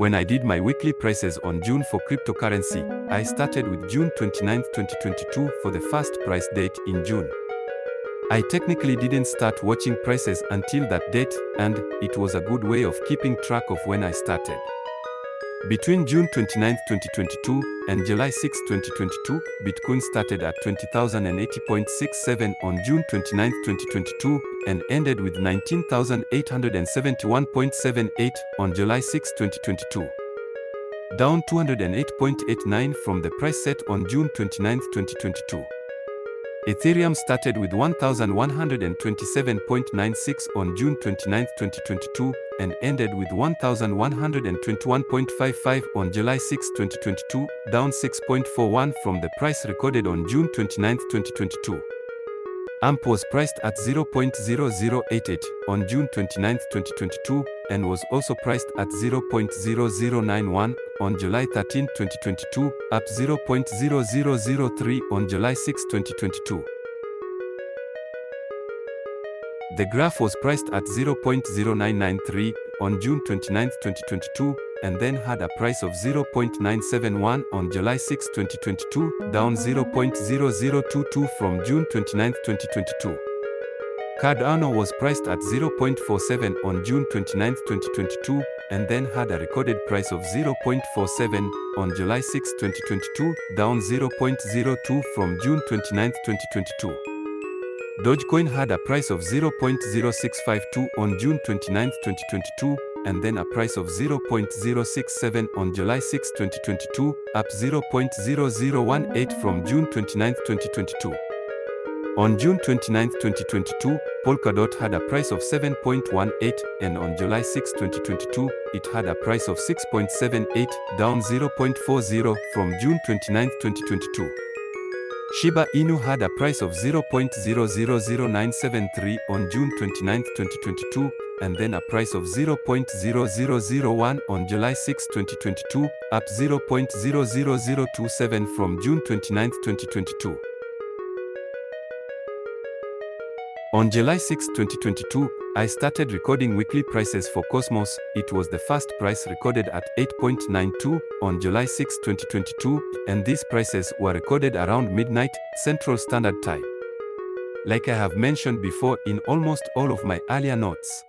When I did my weekly prices on June for cryptocurrency, I started with June 29, 2022 for the first price date in June. I technically didn't start watching prices until that date, and it was a good way of keeping track of when I started. Between June 29, 2022 and July 6, 2022, Bitcoin started at 20,080.67 on June 29, 2022 and ended with 19,871.78 on July 6, 2022. Down 208.89 from the price set on June 29, 2022. Ethereum started with 1,127.96 on June 29, 2022 and ended with 1,121.55 on July 6, 2022, down 6.41 from the price recorded on June 29, 2022. AMP was priced at 0.0088 on June 29, 2022 and was also priced at 0.0091 on July 13, 2022, up 0.0003 on July 6, 2022. The Graph was priced at 0.0993 on June 29, 2022, and then had a price of 0.971 on July 6, 2022, down 0.0022 from June 29, 2022. Cardano was priced at 0.47 on June 29, 2022, and then had a recorded price of 0.47 on July 6, 2022, down 0.02 from June 29, 2022. Dogecoin had a price of 0.0652 on June 29, 2022, and then a price of 0.067 on July 6, 2022, up 0.0018 from June 29, 2022. On June 29, 2022, Polkadot had a price of 7.18 and on July 6, 2022, it had a price of 6.78, down 0.40 from June 29, 2022. Shiba Inu had a price of 0.000973 on June 29, 2022, and then a price of 0.0001 on July 6, 2022, up 0.00027 from June 29, 2022. On July 6, 2022, I started recording weekly prices for Cosmos. It was the first price recorded at 8.92 on July 6, 2022, and these prices were recorded around midnight Central Standard Time. Like I have mentioned before in almost all of my earlier notes,